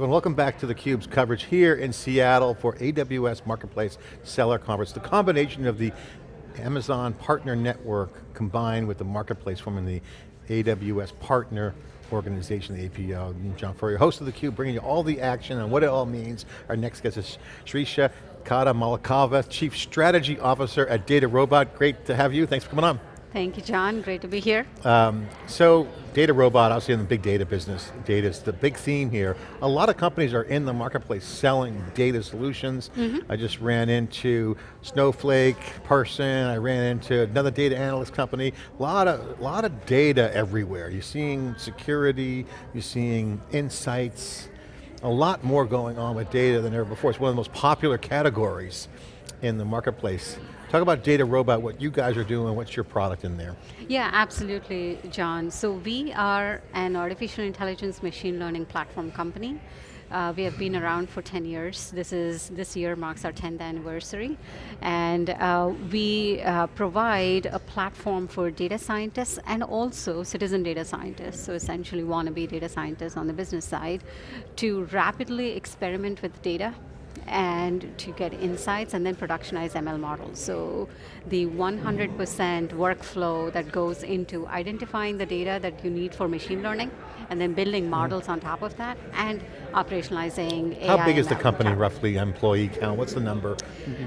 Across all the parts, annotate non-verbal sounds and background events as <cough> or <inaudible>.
everyone, welcome back to theCUBE's coverage here in Seattle for AWS Marketplace Seller Conference. The combination of the Amazon Partner Network combined with the Marketplace forming the AWS Partner Organization, the APO. John Furrier, host of theCUBE, bringing you all the action and what it all means. Our next guest is Sirisha Kadamalakalva, Chief Strategy Officer at DataRobot. Great to have you, thanks for coming on. Thank you, John. Great to be here. Um, so, DataRobot, obviously in the big data business, data is the big theme here. A lot of companies are in the marketplace selling data solutions. Mm -hmm. I just ran into Snowflake person, I ran into another data analyst company. A lot of, lot of data everywhere. You're seeing security, you're seeing insights, a lot more going on with data than ever before. It's one of the most popular categories in the marketplace. Talk about DataRobot, what you guys are doing, what's your product in there? Yeah, absolutely, John. So we are an artificial intelligence machine learning platform company. Uh, we have been around for 10 years. This is this year marks our 10th anniversary, and uh, we uh, provide a platform for data scientists and also citizen data scientists. So essentially, wannabe data scientists on the business side, to rapidly experiment with data and to get insights and then productionize ML models. So the 100% workflow that goes into identifying the data that you need for machine learning and then building mm-hmm. models on top of that and operationalizing AI How big is the company roughly, employee count? What's the number?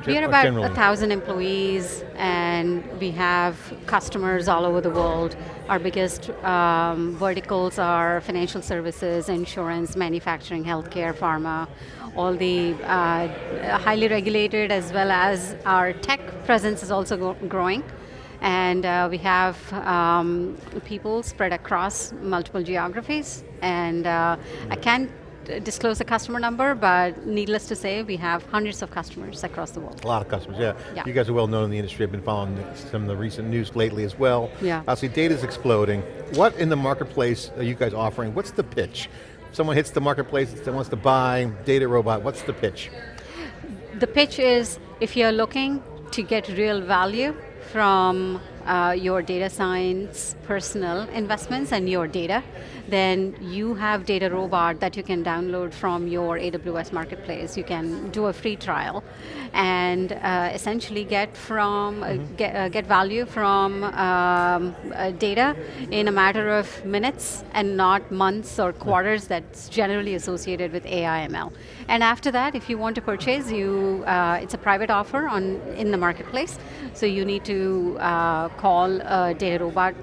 We are about a thousand employees and we have customers all over the world. Our biggest um, verticals are financial services, insurance, manufacturing, healthcare, pharma, all the uh, highly regulated as well as our tech presence is also growing. And uh, we have um, people spread across multiple geographies. And uh, I can't disclose a customer number, but needless to say, we have hundreds of customers across the world. A lot of customers, yeah. yeah. You guys are well known in the industry. I've been following some of the recent news lately as well. Yeah. Obviously, data's exploding. What in the marketplace are you guys offering? What's the pitch? Someone hits the marketplace that wants to buy DataRobot, what's the pitch? The pitch is if you're looking to get real value from uh, your data science personal investments and your data, then you have DataRobot that you can download from your AWS Marketplace. You can do a free trial and uh, essentially get from mm -hmm. get, uh, get value from um, uh, data in a matter of minutes and not months or quarters that's generally associated with AI ML. And after that, if you want to purchase, you uh, it's a private offer on in the marketplace, so you need to uh, call a DataRobot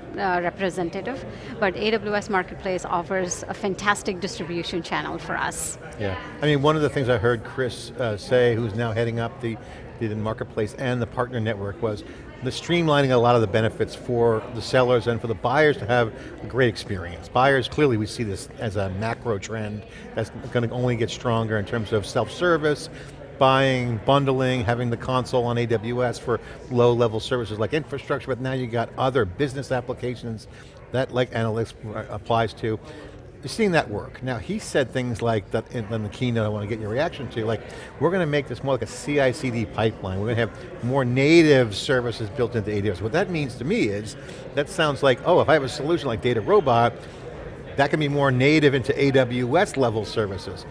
representative. But AWS Marketplace Offers a fantastic distribution channel for us. Yeah, I mean one of the things I heard Chris uh, say, who's now heading up the, the Marketplace and the partner network was the streamlining a lot of the benefits for the sellers and for the buyers to have a great experience. Buyers, clearly we see this as a macro trend that's going to only get stronger in terms of self-service, buying, bundling, having the console on AWS for low level services like infrastructure, but now you got other business applications that like analytics applies to. You're seeing that work. Now he said things like that in, in the keynote I want to get your reaction to, like we're going to make this more like a CI/CD pipeline. We're going to have more native services built into AWS. What that means to me is, that sounds like, oh, if I have a solution like DataRobot, that can be more native into AWS level services.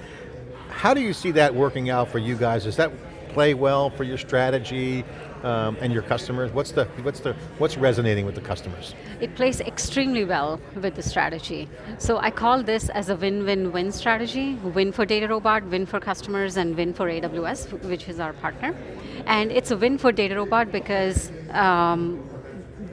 How do you see that working out for you guys? Does that play well for your strategy? um, and your customers? What's the what's the what's resonating with the customers? It plays extremely well with the strategy. So I call this as a win-win-win strategy: win for DataRobot, win for customers, and win for AWS, which is our partner. And it's a win for DataRobot because um,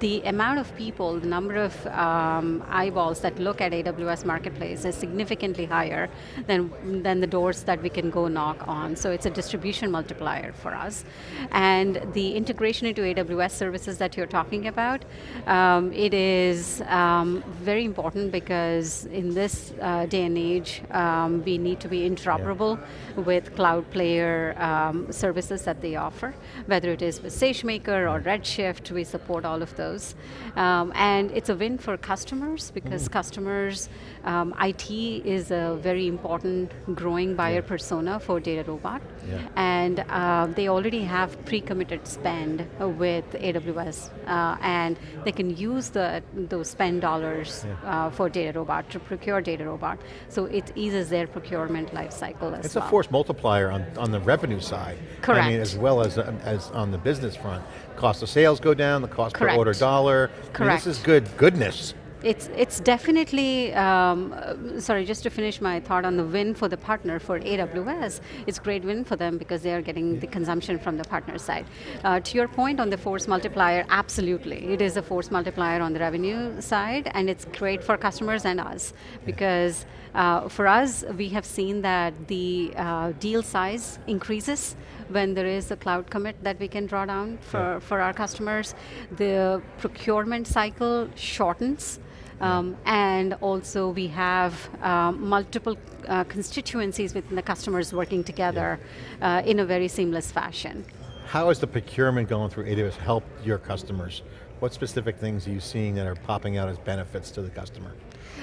the amount of people, the number of um, eyeballs that look at AWS Marketplace is significantly higher than, than the doors that we can go knock on. So it's a distribution multiplier for us. And the integration into AWS services that you're talking about, um, it is um, very important because in this uh, day and age, um, we need to be interoperable yeah. with cloud player um, services that they offer, whether it is with SageMaker or Redshift, we support all of those. Um, and it's a win for customers because Mm-hmm. customers, um, IT is a very important growing buyer persona for DataRobot. Yeah. And uh, they already have pre-committed spend with AWS uh, and they can use the, those spend dollars uh, for DataRobot to procure DataRobot. So it eases their procurement life cycle as It's well. It's a force multiplier on, on the revenue side. Correct. I mean, as well as, uh, as on the business front. Cost of sales go down, the cost per Correct. Order dollar. I mean, Correct. this is good goodness. It's, it's definitely, um, sorry, just to finish my thought on the win for the partner for AWS, it's a great win for them because they are getting the consumption from the partner side. Uh, to your point on the force multiplier, absolutely. It is a force multiplier on the revenue side and it's great for customers and us because uh, for us, we have seen that the uh, deal size increases when there is a cloud commit that we can draw down for, for our customers. The procurement cycle shortens. Um, and also we have um, multiple uh, constituencies within the customers working together uh, in a very seamless fashion. How is the procurement going through AWS helped your customers? What specific things are you seeing that are popping out as benefits to the customer?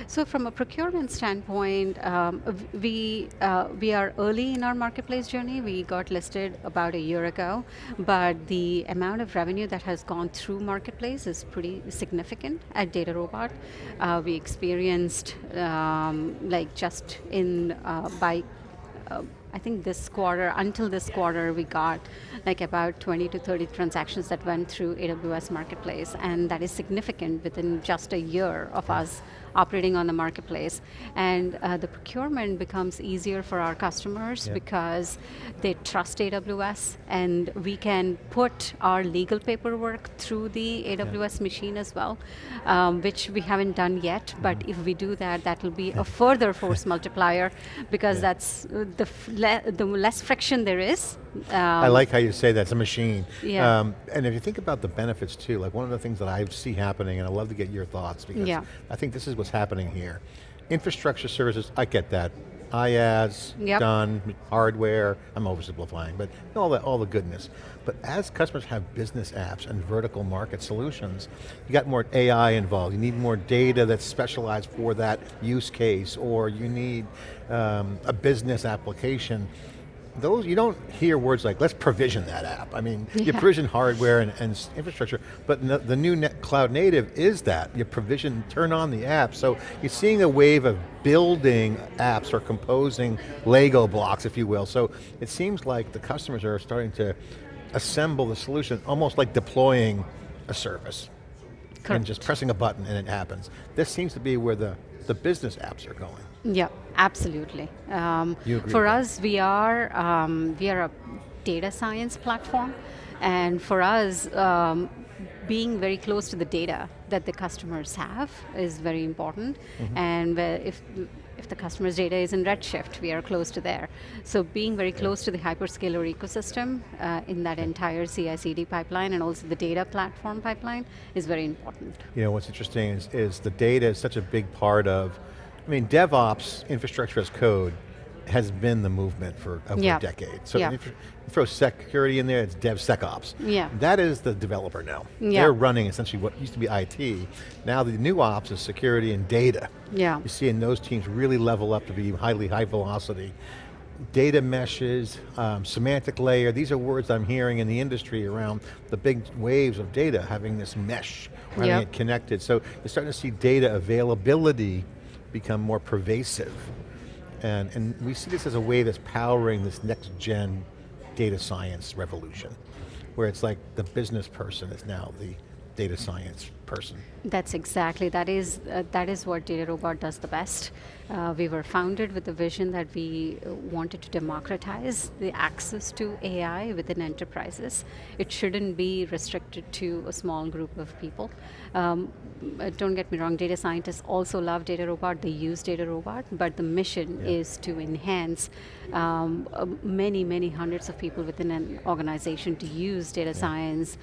So from a procurement standpoint, um, we, uh, we are early in our marketplace journey. We got listed about a year ago, but the amount of revenue that has gone through marketplace is pretty significant at DataRobot. Uh, we experienced, um, like just in, uh, by uh, I think this quarter, until this quarter, we got like about 20 to 30 transactions that went through AWS Marketplace, and that is significant within just a year of us operating on the marketplace. And uh, the procurement becomes easier for our customers because they trust AWS, and we can put our legal paperwork through the AWS machine as well, um, which we haven't done yet, but Mm-hmm. if we do that, that will be a <laughs> further force multiplier because that's uh, the, f- le the less friction there is. I um, like how you say that's a machine. Yeah. Um, and if you think about the benefits too, like one of the things that I see happening, and I'd love to get your thoughts because Yeah. I think this is what's happening here. Infrastructure services, I get that. IaaS, Yep. done, hardware, I'm oversimplifying, but all the, all the goodness. But as customers have business apps and vertical market solutions, you got more AI involved, you need more data that's specialized for that use case, or you need um, a business application those, you don't hear words like, let's provision that app. I mean, you provision hardware and, and infrastructure, but n- the new net cloud native is that. You provision, turn on the app. So you're seeing a wave of building apps or composing Lego blocks, if you will. So it seems like the customers are starting to assemble the solution, almost like deploying a service. And just pressing a button and it happens. This seems to be where the, the business apps are going. Yeah, absolutely. Um, for that? us, we are um, we are a data science platform, and for us, um, being very close to the data that the customers have is very important. Mm-hmm. And if if the customer's data is in Redshift, we are close to there. So being very close to the hyperscaler ecosystem uh, in that entire CI/CD pipeline and also the data platform pipeline is very important. You know, what's interesting is, is the data is such a big part of, I mean, DevOps, infrastructure as code, has been the movement for over Yeah. a decade. So Yeah. if you throw security in there, it's DevSecOps. Yeah. That is the developer now. Yeah. They're running essentially what used to be IT. Now the new ops is security and data. Yeah. You're seeing those teams really level up to be highly high velocity. Data meshes, um, semantic layer, these are words I'm hearing in the industry around the big waves of data, having this mesh, having Yep. it connected. So you're starting to see data availability become more pervasive. And, and we see this as a way that's powering this next gen data science revolution, where it's like the business person is now the data science person. That's exactly, that is, uh, that is what DataRobot does the best. Uh, we were founded with the vision that we uh, wanted to democratize the access to AI within enterprises. It shouldn't be restricted to a small group of people. Um, uh, don't get me wrong, data scientists also love DataRobot, they use DataRobot, but the mission Yeah. is to enhance um, uh, many, many hundreds of people within an organization to use data science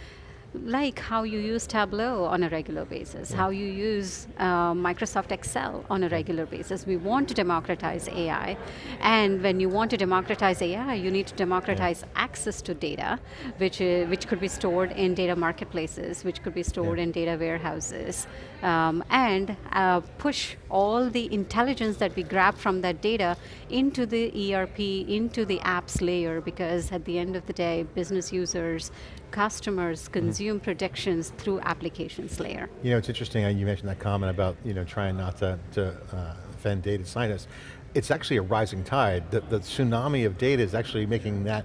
like how you use Tableau on a regular basis, how you use uh, Microsoft Excel on a regular basis. We want to democratize AI, and when you want to democratize AI, you need to democratize yeah. access to data, which, uh, which could be stored in data marketplaces, which could be stored yeah. in data warehouses, um, and uh, push all the intelligence that we grab from that data into the ERP, into the apps layer, because at the end of the day, business users, customers mm-hmm. consume mm -hmm. predictions through applications layer. You know, it's interesting, uh, you mentioned that comment about you know, trying not to, to uh, offend data scientists. It's actually a rising tide. The, the tsunami of data is actually making that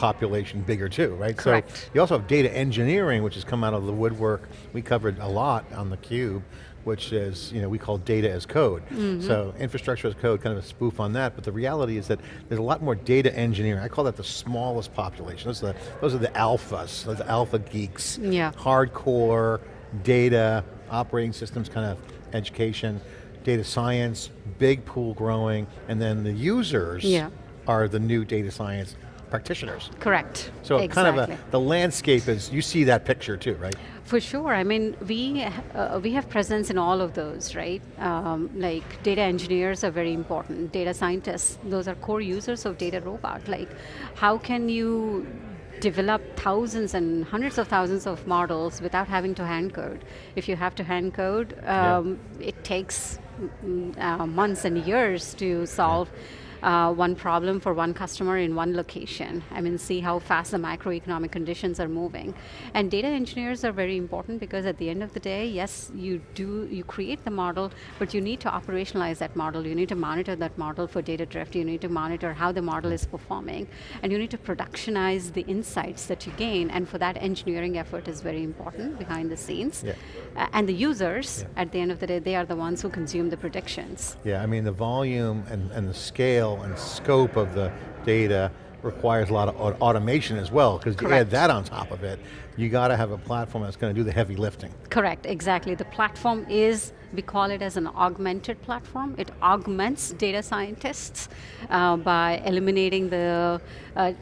population bigger too, right? Correct. So you also have data engineering, which has come out of the woodwork. We covered a lot on theCUBE, which is, you know, we call data as code. Mm -hmm. So infrastructure as code, kind of a spoof on that, but the reality is that there's a lot more data engineering. I call that the smallest population. Those are the, those are the alphas, those alpha geeks. Yeah. Hardcore, data, operating systems kind of education, data science, big pool growing, and then the users yeah. are the new data science practitioners. Correct, So exactly. kind of a, the landscape is, you see that picture too, right? For sure, I mean, we, uh, we have presence in all of those, right? Um, like data engineers are very important, data scientists, those are core users of Data Robot. Like, how can you develop thousands and hundreds of thousands of models without having to hand code. If you have to hand code, um, yeah. it takes mm, uh, months and years to solve yeah uh, one problem for one customer in one location. I mean, see how fast the macroeconomic conditions are moving. And data engineers are very important because at the end of the day, yes, you do, you create the model, but you need to operationalize that model. You need to monitor that model for data drift. You need to monitor how the model is performing. And you need to productionize the insights that you gain. And for that, engineering effort is very important behind the scenes. Yeah. Uh, and the users, yeah. at the end of the day, they are the ones who consume the predictions. Yeah, I mean, the volume and, and the scale scale and scope of the data requires a lot of automation as well, because you add that on top of it, you got to have a platform that's going to do the heavy lifting. Correct, exactly. The platform is, we call it as an augmented platform. It augments data scientists uh, by eliminating the uh,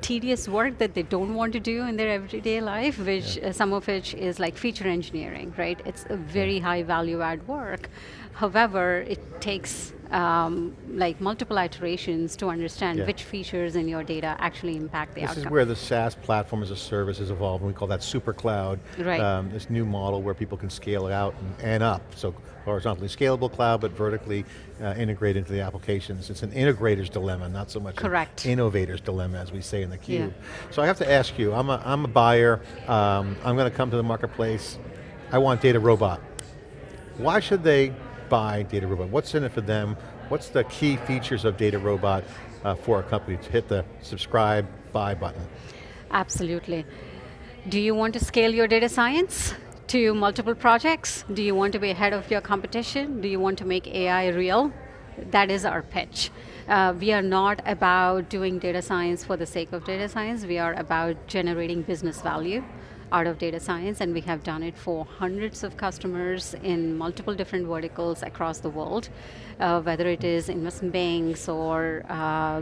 tedious work that they don't want to do in their everyday life, which yeah. uh, some of which is like feature engineering, right? It's a very high value add work. However, it takes um, like multiple iterations to understand yeah. which features in your data actually impact the this outcome. This is where the SaaS platform as a service is evolved, and we call that super cloud. Right. Um, this new model where people can scale it out and, and up. So horizontally scalable cloud, but vertically uh, integrated into the applications. It's an integrator's dilemma, not so much Correct. an innovator's dilemma, as we say in the cube. Yeah. So I have to ask you, I'm a, I'm a buyer, um, I'm going to come to the marketplace, I want Data Robot. Why should they buy Data Robot? What's in it for them? What's the key features of Data Robot uh, for a company to hit the subscribe, buy button? Absolutely. Do you want to scale your data science to multiple projects? Do you want to be ahead of your competition? Do you want to make AI real? That is our pitch. Uh, we are not about doing data science for the sake of data science, we are about generating business value out of data science and we have done it for hundreds of customers in multiple different verticals across the world, uh, whether it is investment banks or uh,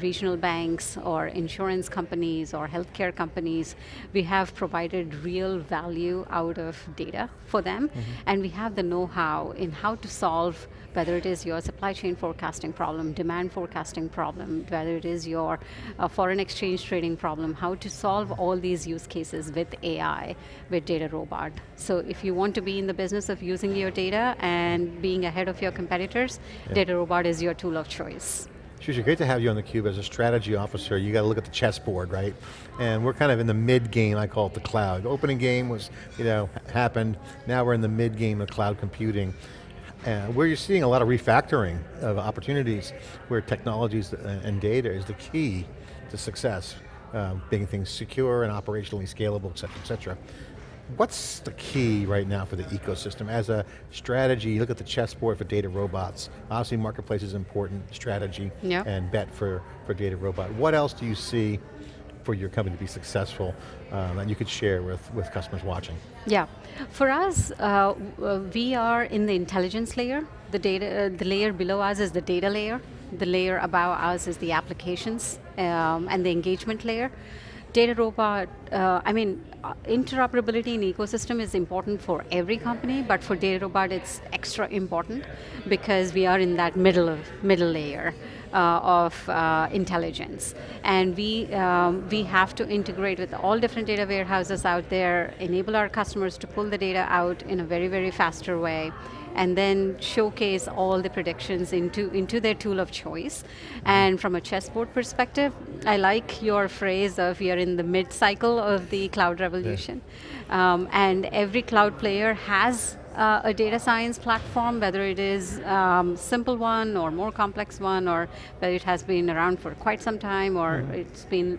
regional banks or insurance companies or healthcare companies. We have provided real value out of data for them mm -hmm. and we have the know-how in how to solve whether it is your supply chain forecasting problem, demand forecasting problem, whether it is your uh, foreign exchange trading problem, how to solve all these use cases with AI, with Data Robot. So if you want to be in the business of using your data and being ahead of your competitors, yeah. Data Robot is your tool of choice. Shusha, great to have you on theCUBE as a strategy officer. You got to look at the chessboard, right? And we're kind of in the mid game, I call it the cloud. The opening game was, you know, happened. Now we're in the mid game of cloud computing uh, where you're seeing a lot of refactoring of opportunities where technologies and data is the key to success, uh, making things secure and operationally scalable, et cetera, et cetera. What's the key right now for the ecosystem? As a strategy, you look at the chessboard for data robots. Obviously marketplace is important, strategy, yep. and bet for, for data robot. What else do you see for your company to be successful um, that you could share with, with customers watching? Yeah, for us, uh, we are in the intelligence layer. The data, uh, the layer below us is the data layer. The layer above us is the applications um, and the engagement layer Data Robot, uh, I mean, uh, interoperability in ecosystem is important for every company, but for Data Robot it's extra important because we are in that middle, middle layer. Uh, of uh, intelligence. And we, um, we have to integrate with all different data warehouses out there, enable our customers to pull the data out in a very, very faster way, and then showcase all the predictions into, into their tool of choice. And from a chessboard perspective, I like your phrase of you're in the mid-cycle of the cloud revolution. Yeah. Um, and every cloud player has uh, a data science platform, whether it is um, simple one or more complex one, or whether it has been around for quite some time, or mm. it's been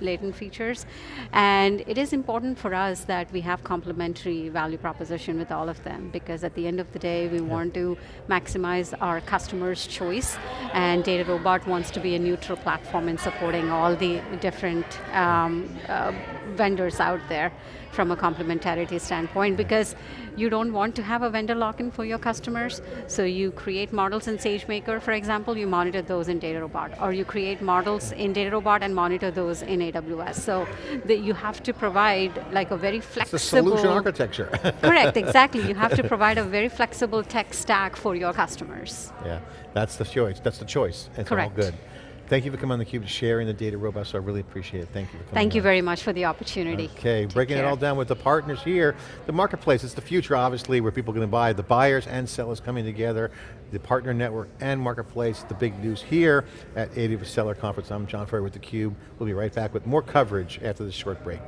latent features. And it is important for us that we have complementary value proposition with all of them, because at the end of the day, we yeah. want to maximize our customers' choice, and Data Robot wants to be a neutral platform in supporting all the different um, uh, vendors out there from a complementarity standpoint, because you don't want to have a vendor lock-in for your customers, so you create models in SageMaker, for example, you monitor those in DataRobot, or you create models in DataRobot and monitor those in AWS. So the, you have to provide like a very flexible- It's a solution architecture. <laughs> correct, exactly. You have to provide a very flexible tech stack for your customers. Yeah, that's the choice, that's the choice. It's correct. all good. Thank you for coming on theCUBE, sharing the data robot, so I really appreciate it. Thank you for coming Thank on. you very much for the opportunity. Okay, Take breaking care. it all down with the partners here. The marketplace, it's the future obviously, where people are going to buy, the buyers and sellers coming together, the partner network and marketplace, the big news here at AWS Seller Conference. I'm John Furrier with theCUBE. We'll be right back with more coverage after this short break.